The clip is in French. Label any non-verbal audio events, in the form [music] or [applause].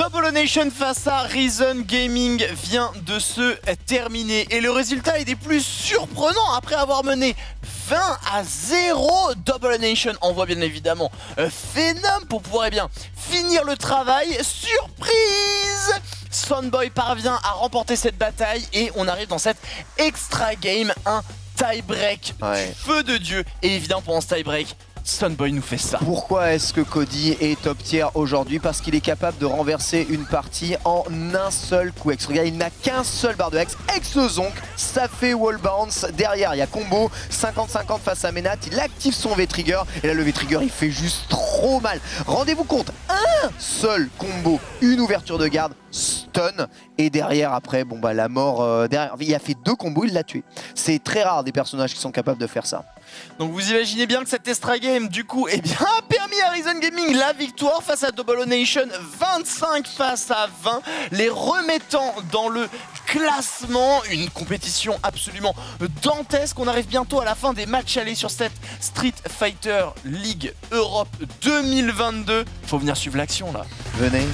Double Nation face à Reason Gaming vient de se terminer et le résultat est des plus surprenants après avoir mené 20 à 0. Double Nation envoie bien évidemment Phenom pour pouvoir eh bien, finir le travail. Surprise Sunboy parvient à remporter cette bataille et on arrive dans cette extra game, un tie break feu de dieu. Et évidemment pendant ce tie break, Sunboy nous fait ça. Pourquoi est-ce que Cody est top tier aujourd'hui? Parce qu'il est capable de renverser une partie en un seul coup X. Regarde, il n'a qu'un seul barre de X. X Zonk, ça fait wall bounce. Derrière, il y a combo 50-50 face à Menat. Il active son V-Trigger. Et là, le V-Trigger, il fait juste trop mal. Rendez-vous compte, un seul combo, une ouverture de garde, stun. Et derrière, après, bon bah la mort, euh, derrière, il a fait deux combos, il l'a tué. C'est très rare des personnages qui sont capables de faire ça. Donc vous imaginez bien que cette extra game du coup eh bien, a [laughs] permis à Reason Gaming la victoire face à Double Nation 25 face à 20 les remettant dans le classement une compétition absolument dantesque on arrive bientôt à la fin des matchs allés sur cette Street Fighter League Europe 2022 faut venir suivre l'action là venez